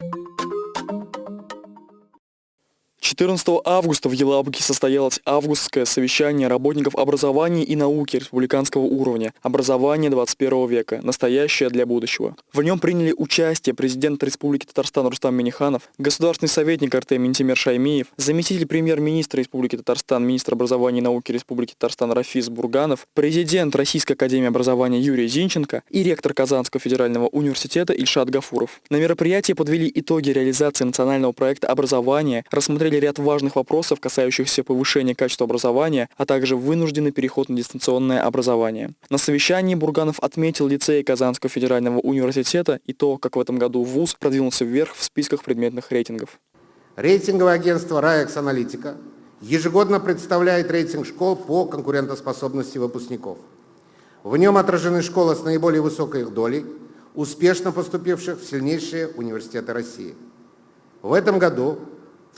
you 14 августа в Елабуге состоялось августское совещание работников образования и науки республиканского уровня «Образование 21 века. Настоящее для будущего». В нем приняли участие президент Республики Татарстан Рустам Миниханов, государственный советник РТ Минтимер Шаймиев, заместитель премьер-министра Республики Татарстан, министр образования и науки Республики Татарстан Рафис Бурганов, президент Российской академии образования Юрий Зинченко и ректор Казанского федерального университета Ильшат Гафуров. На мероприятии подвели итоги реализации национального проекта образования, рассмотрели ряд важных вопросов, касающихся повышения качества образования, а также вынужденный переход на дистанционное образование. На совещании Бурганов отметил лицей Казанского федерального университета и то, как в этом году ВУЗ продвинулся вверх в списках предметных рейтингов. Рейтинговое агентство «Раекс Аналитика» ежегодно представляет рейтинг школ по конкурентоспособности выпускников. В нем отражены школы с наиболее высокой их долей, успешно поступивших в сильнейшие университеты России. В этом году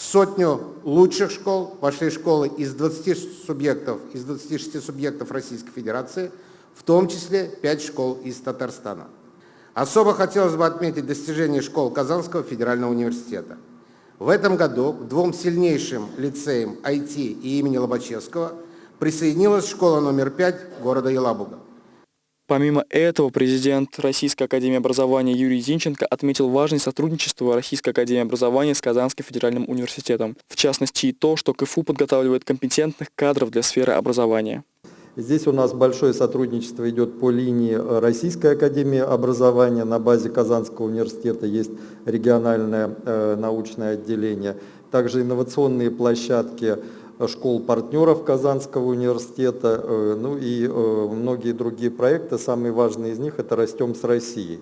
в сотню лучших школ вошли школы из 20 субъектов, из 26 субъектов Российской Федерации, в том числе 5 школ из Татарстана. Особо хотелось бы отметить достижения школ Казанского федерального университета. В этом году к двум сильнейшим лицеям IT и имени Лобачевского присоединилась школа номер 5 города Елабуга. Помимо этого, президент Российской Академии Образования Юрий Зинченко отметил важность сотрудничества Российской Академии Образования с Казанским федеральным университетом. В частности и то, что КФУ подготавливает компетентных кадров для сферы образования. Здесь у нас большое сотрудничество идет по линии Российской Академии Образования. На базе Казанского университета есть региональное э, научное отделение. Также инновационные площадки школ-партнеров Казанского университета, э, ну и э, многие другие проекты. Самый важный из них – это «Растем с Россией».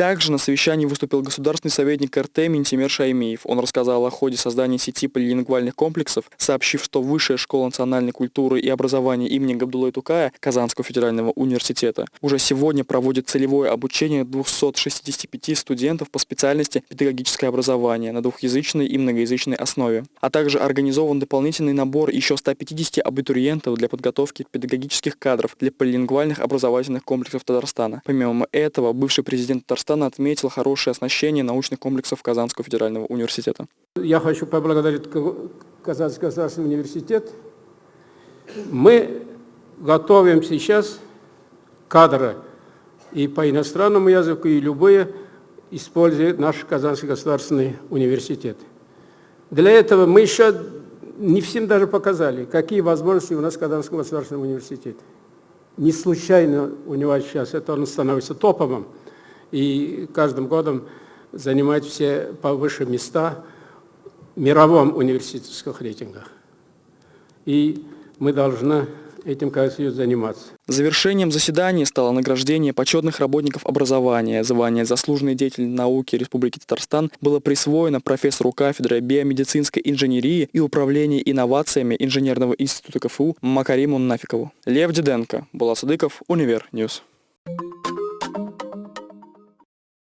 Также на совещании выступил государственный советник РТ Минтимер Шаймиев. Он рассказал о ходе создания сети полилингвальных комплексов, сообщив, что Высшая школа национальной культуры и образования имени Габдуллы Тукая Казанского федерального университета уже сегодня проводит целевое обучение 265 студентов по специальности педагогическое образование на двухязычной и многоязычной основе. А также организован дополнительный набор еще 150 абитуриентов для подготовки педагогических кадров для полилингвальных образовательных комплексов Татарстана. Помимо этого, бывший президент Татарстана Казахстана отметил хорошее оснащение научных комплексов Казанского федерального университета. Я хочу поблагодарить Казанский государственный университет. Мы готовим сейчас кадры и по иностранному языку, и любые, используя наш Казанский государственный университет. Для этого мы еще не всем даже показали, какие возможности у нас в Казанском государственном университете. Не случайно у него сейчас это он становится топовым и каждым годом занимать все повыше места в мировом университетских рейтингах. И мы должны этим, как заниматься. Завершением заседания стало награждение почетных работников образования. Звание «Заслуженный деятель науки Республики Татарстан» было присвоено профессору кафедры биомедицинской инженерии и управления инновациями Инженерного института КФУ Макариму Нафикову. Лев Диденко, Булат Садыков, Univer News.